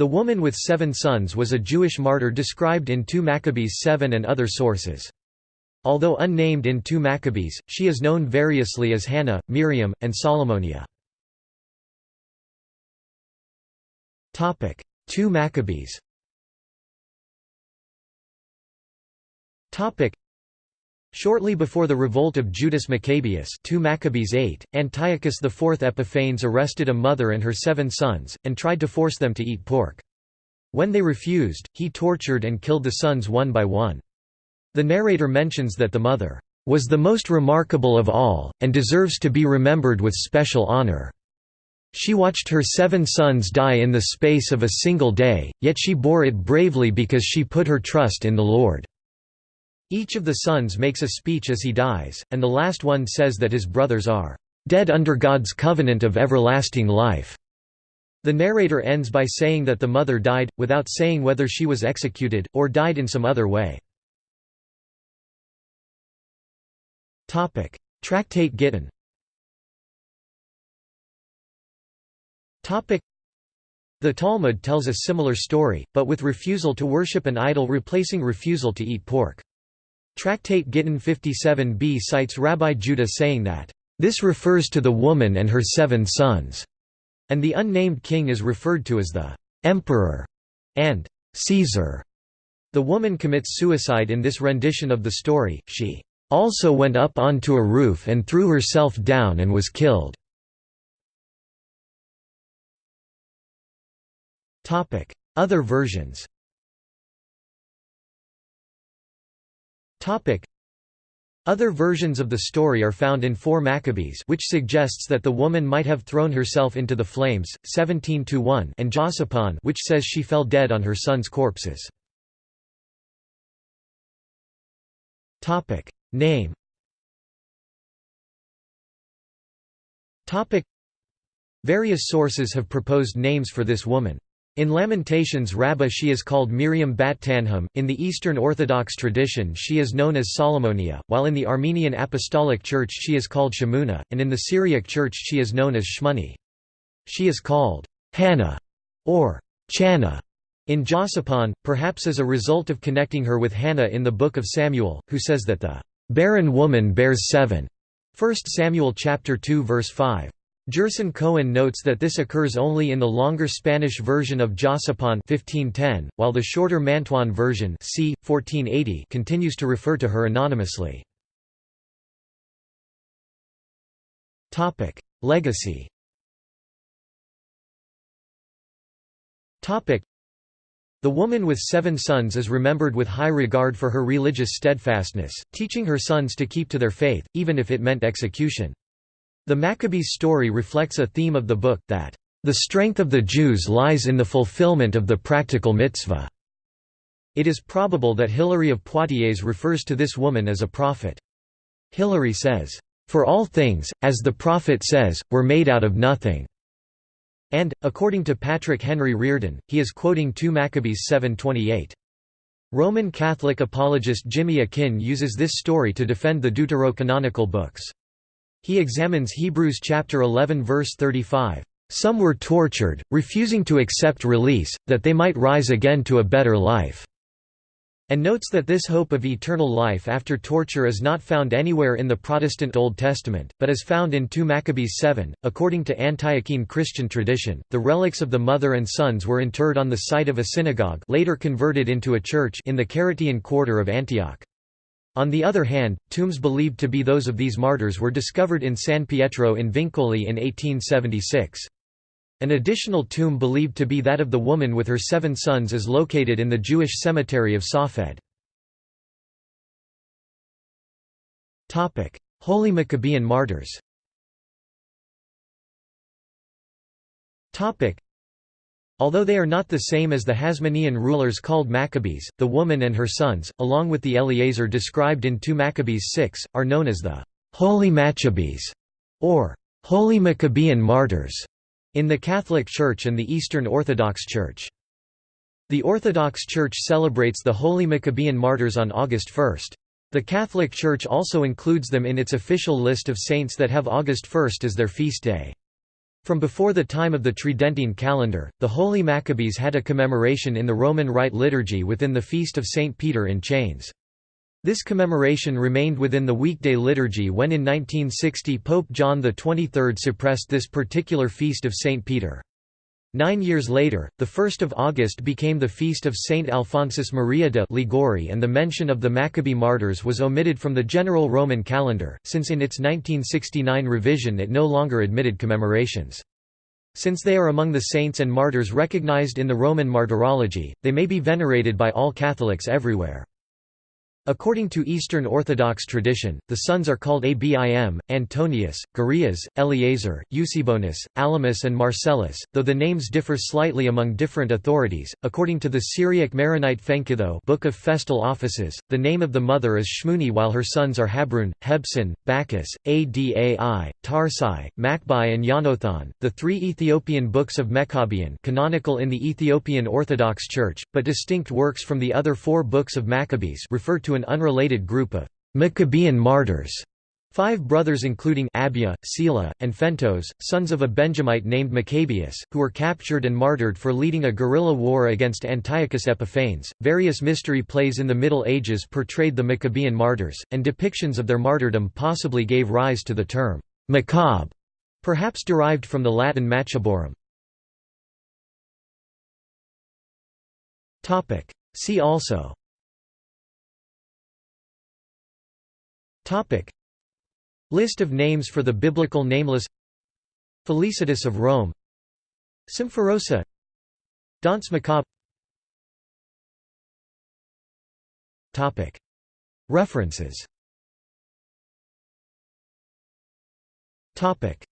The woman with seven sons was a Jewish martyr described in 2 Maccabees 7 and other sources. Although unnamed in 2 Maccabees, she is known variously as Hannah, Miriam, and Solomonia. 2 Maccabees Shortly before the revolt of Judas Maccabeus 2 Maccabees 8, Antiochus IV Epiphanes arrested a mother and her seven sons, and tried to force them to eat pork. When they refused, he tortured and killed the sons one by one. The narrator mentions that the mother was the most remarkable of all, and deserves to be remembered with special honor. She watched her seven sons die in the space of a single day, yet she bore it bravely because she put her trust in the Lord. Each of the sons makes a speech as he dies, and the last one says that his brothers are dead under God's covenant of everlasting life. The narrator ends by saying that the mother died, without saying whether she was executed, or died in some other way. Tractate Gittin The Talmud tells a similar story, but with refusal to worship an idol replacing refusal to eat pork. Tractate Gittin 57b cites Rabbi Judah saying that, "...this refers to the woman and her seven sons," and the unnamed king is referred to as the "...emperor," and "...Caesar." The woman commits suicide in this rendition of the story, she "...also went up onto a roof and threw herself down and was killed." Other versions Other versions of the story are found in 4 Maccabees which suggests that the woman might have thrown herself into the flames, 17 1 and Jossippon which says she fell dead on her sons' corpses. Name Various sources have proposed names for this woman. In Lamentations Rabbah she is called Miriam bat Tanhum, in the Eastern Orthodox tradition she is known as Solomonia, while in the Armenian Apostolic Church she is called Shemuna, and in the Syriac Church she is known as Shmuni. She is called Hannah or Channa in Jossippon, perhaps as a result of connecting her with Hannah in the Book of Samuel, who says that the barren woman bears seven. 1 Samuel chapter 2 verse 5. Gerson Cohen notes that this occurs only in the longer Spanish version of Jossippon 1510, while the shorter Mantuan version c. 1480 continues to refer to her anonymously. Legacy the woman with seven sons is remembered with high regard for her religious steadfastness, teaching her sons to keep to their faith, even if it meant execution. The Maccabees story reflects a theme of the book, that, "...the strength of the Jews lies in the fulfillment of the practical mitzvah." It is probable that Hilary of Poitiers refers to this woman as a prophet. Hilary says, "...for all things, as the prophet says, were made out of nothing." And, according to Patrick Henry Reardon, he is quoting 2 Maccabees 7.28. Roman Catholic apologist Jimmy Akin uses this story to defend the deuterocanonical books. He examines Hebrews chapter 11 verse 35. Some were tortured, refusing to accept release, that they might rise again to a better life. And notes that this hope of eternal life after torture is not found anywhere in the Protestant Old Testament, but is found in 2 Maccabees 7. According to Antiochene Christian tradition, the relics of the mother and sons were interred on the site of a synagogue later converted into a church in the Keratian quarter of Antioch. On the other hand, tombs believed to be those of these martyrs were discovered in San Pietro in Vincoli in 1876. An additional tomb believed to be that of the woman with her seven sons is located in the Jewish cemetery of Safed. Holy Maccabean martyrs Although they are not the same as the Hasmonean rulers called Maccabees, the woman and her sons, along with the Eleazar described in 2 Maccabees 6, are known as the Holy Maccabees, or Holy Maccabean Martyrs, in the Catholic Church and the Eastern Orthodox Church. The Orthodox Church celebrates the Holy Maccabean Martyrs on August 1. The Catholic Church also includes them in its official list of saints that have August 1 as their feast day. From before the time of the Tridentine calendar, the Holy Maccabees had a commemoration in the Roman Rite liturgy within the Feast of St. Peter in Chains. This commemoration remained within the weekday liturgy when in 1960 Pope John XXIII suppressed this particular feast of St. Peter. Nine years later, the 1st of August became the feast of Saint Alphonsus Maria de' Liguori and the mention of the Maccabee martyrs was omitted from the general Roman calendar, since in its 1969 revision it no longer admitted commemorations. Since they are among the saints and martyrs recognized in the Roman martyrology, they may be venerated by all Catholics everywhere. According to Eastern Orthodox tradition, the sons are called Abim, Antonius, Garias, Eleazar, Eusebonus, Alamus, and Marcellus, though the names differ slightly among different authorities. According to the Syriac Maronite Fenkitho Book of Festal Offices, the name of the mother is Shmuni while her sons are Habrun, Hebson, Bacchus, Adai, Tarsai, Macbai, and Yonothon. The three Ethiopian books of Maccabean canonical in the Ethiopian Orthodox Church, but distinct works from the other four books of Maccabees refer to an unrelated group of Maccabean martyrs. Five brothers including Abia, Sela, and Phentos, sons of a Benjamite named Maccabeus, who were captured and martyred for leading a guerrilla war against Antiochus Epiphanes. Various mystery plays in the Middle Ages portrayed the Maccabean martyrs, and depictions of their martyrdom possibly gave rise to the term macabre, perhaps derived from the Latin macaborum. See also Topic. List of names for the biblical nameless. Felicitas of Rome. Symphorosa Danse macabre Topic. References. Topic